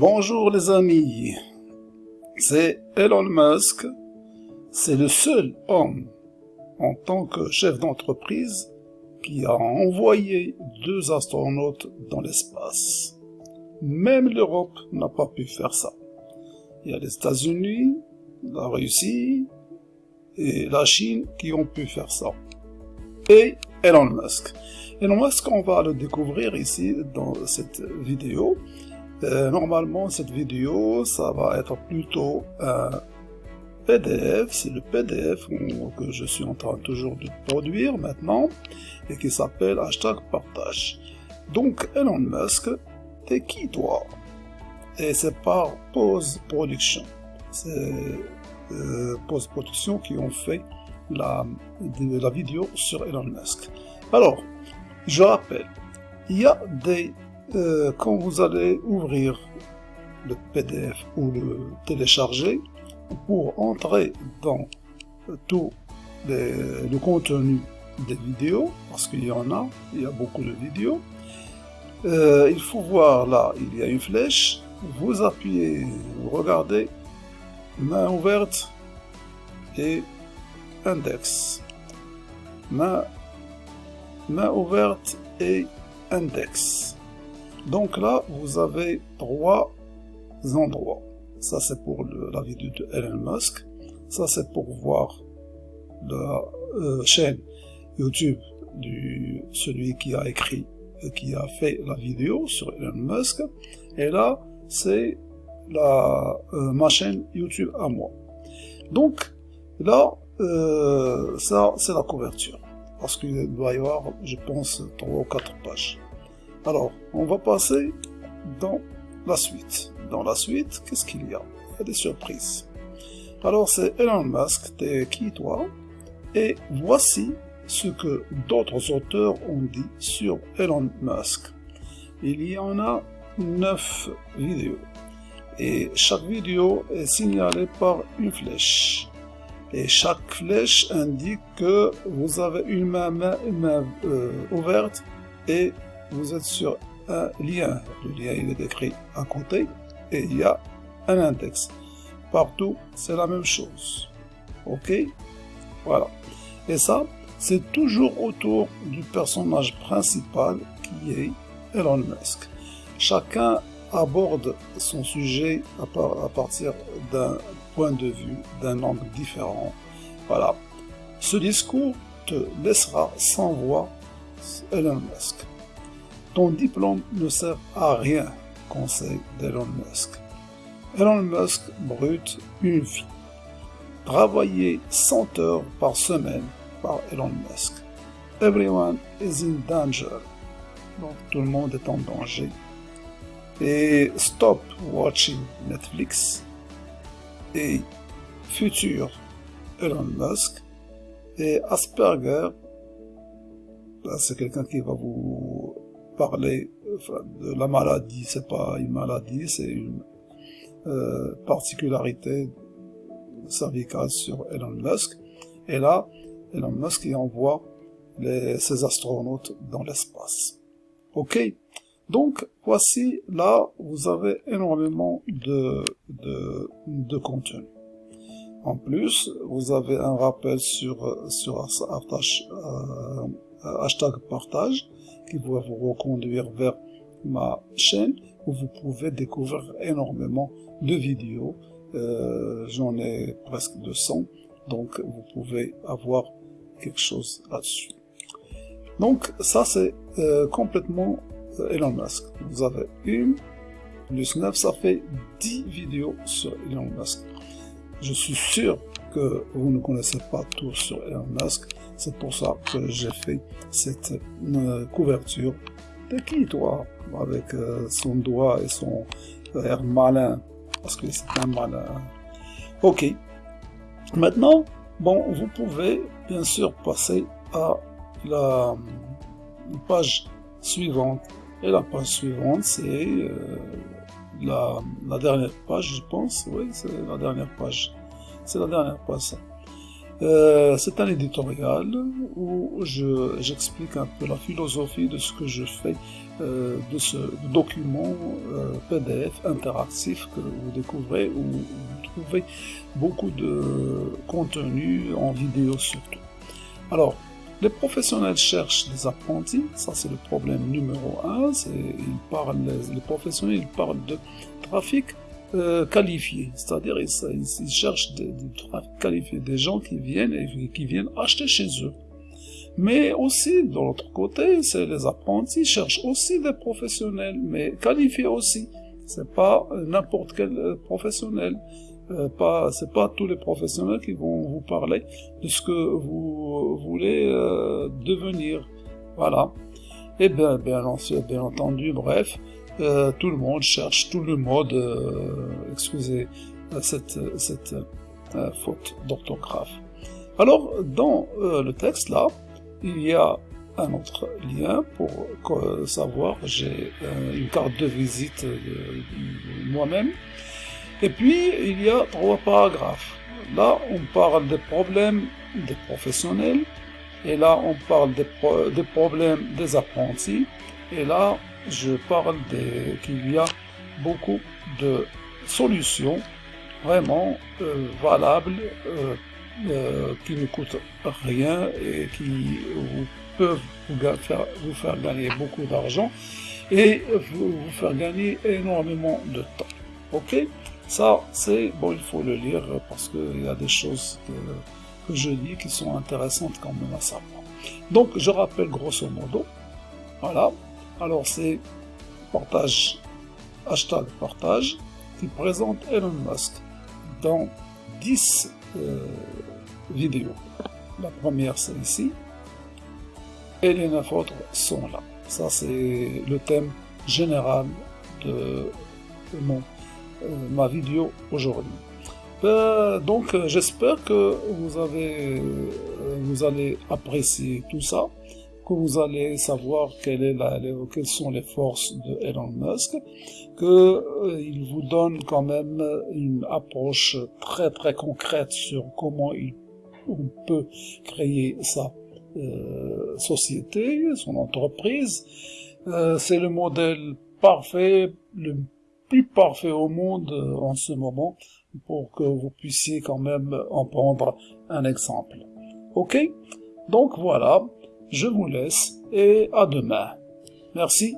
Bonjour les amis, c'est Elon Musk, c'est le seul homme en tant que chef d'entreprise qui a envoyé deux astronautes dans l'espace. Même l'Europe n'a pas pu faire ça. Il y a les États-Unis, la Russie et la Chine qui ont pu faire ça. Et Elon Musk. Elon Musk, on va le découvrir ici dans cette vidéo. Euh, normalement, cette vidéo, ça va être plutôt un PDF, c'est le PDF que je suis en train toujours de produire maintenant, et qui s'appelle hashtag partage. Donc, Elon Musk, t'es qui toi? Et c'est par Pose Production. C'est euh, Production qui ont fait la, la vidéo sur Elon Musk. Alors, je rappelle, il y a des... Euh, quand vous allez ouvrir le PDF ou le télécharger, pour entrer dans tout le contenu des vidéos, parce qu'il y en a, il y a beaucoup de vidéos, euh, il faut voir là, il y a une flèche, vous appuyez, vous regardez, main ouverte et index. Main main ouverte et index. Donc là, vous avez trois endroits. Ça, c'est pour la vidéo de Elon Musk. Ça, c'est pour voir la euh, chaîne YouTube du celui qui a écrit, euh, qui a fait la vidéo sur Elon Musk. Et là, c'est euh, ma chaîne YouTube à moi. Donc là, ça, c'est la couverture parce qu'il doit y avoir, je pense, trois ou quatre pages. Alors, on va passer dans la suite. Dans la suite, qu'est-ce qu'il y a? Il y a des surprises. Alors, c'est Elon Musk, t'es qui toi? Et voici ce que d'autres auteurs ont dit sur Elon Musk. Il y en a neuf vidéos. Et chaque vidéo est signalée par une flèche et chaque flèche indique que vous avez une main, euh, ouverte et vous êtes sur un lien. Le lien est écrit à côté et il y a un index. Partout, c'est la même chose. Ok? Voilà. Et ça, c'est toujours autour du personnage principal qui est Elon Musk. Chacun aborde son sujet à partir d'un point de vue d'un angle différent. Voilà. Ce discours te laissera sans voix Elon Musk. Ton diplôme ne sert à rien, conseil d'Elon Musk. Elon Musk brute une vie. Travailler 100 heures par semaine par Elon Musk. Everyone is in danger. Donc tout le monde est en danger. Et stop watching Netflix et futur Elon Musk et Asperger, c'est quelqu'un qui va vous parler de la maladie, c'est pas une maladie, c'est une euh, particularité cervicale sur Elon Musk. Et là, Elon Musk y envoie ses astronautes dans l'espace. Ok donc, voici, là, vous avez énormément de, de, de contenu. En plus, vous avez un rappel sur, sur euh, hashtag partage qui va vous reconduire vers ma chaîne où vous pouvez découvrir énormément de vidéos. Euh, J'en ai presque 200, donc vous pouvez avoir quelque chose là-dessus. Donc ça c'est euh, complètement Elon Musk. Vous avez une plus 9, ça fait 10 vidéos sur Elon Musk. Je suis sûr que vous ne connaissez pas tout sur Elon Musk. C'est pour ça que j'ai fait cette euh, couverture. De qui toi Avec euh, son doigt et son air malin. Parce que c'est un malin. Ok. Maintenant, bon, vous pouvez bien sûr passer à la page suivante et la page suivante, c'est euh, la, dernière page, je pense. Oui, c'est la dernière page. C'est la dernière page, euh, c'est un éditorial où j'explique un peu la philosophie de ce que je fais de ce document PDF interactif que vous découvrez où vous trouvez beaucoup de contenu en vidéo surtout. Alors, les professionnels cherchent des apprentis, ça c'est le problème numéro un, ils parlent, les, professionnels parlent de trafic euh, qualifié, c'est-à-dire ils, cherchent des, gens qui viennent qui viennent acheter chez eux. Mais aussi, de l'autre côté, c'est les apprentis cherchent aussi des professionnels, mais qualifiés aussi. C'est pas n'importe quel euh, professionnel. Euh, c'est pas tous les professionnels qui vont vous parler de ce que vous voulez euh, devenir. Voilà. Et eh bien, bien, bien entendu, bref, euh, tout le monde cherche tout le mode, excusez cette, cette faute d'orthographe. Alors, dans le texte là, il y a un autre lien pour savoir, j'ai une carte de visite moi-même, et puis, il y a trois paragraphes. Là, on parle des problèmes des professionnels, et là, on parle des, problèmes des apprentis, et là, je parle qu'il y a beaucoup de solutions vraiment euh, valables, euh, euh, qui ne coûtent rien et qui peuvent vous faire, vous faire gagner beaucoup d'argent et vous, faire gagner énormément de temps. Ok? Ça, c'est, bon, il faut le lire parce qu'il y a des choses que, je lis qui sont intéressantes quand même à savoir. Donc, je rappelle grosso modo, voilà, alors c'est partage, hashtag partage, qui présente Elon Musk dans 10 euh, vidéos. La première, c'est ici, et les neuf autres sont là. Ça, c'est le thème général de mon euh, ma vidéo aujourd'hui. Euh, donc j'espère que vous avez vous allez apprécier tout ça, que vous allez savoir quelle est la, quelles sont les forces de Elon Musk, que il vous donne quand même une approche très très concrète sur comment il on peut créer sa société, son entreprise. C'est le modèle parfait, le plus parfait au monde euh, en ce moment pour que vous puissiez quand même en prendre un exemple. Ok? Donc voilà, je vous laisse et à demain. Merci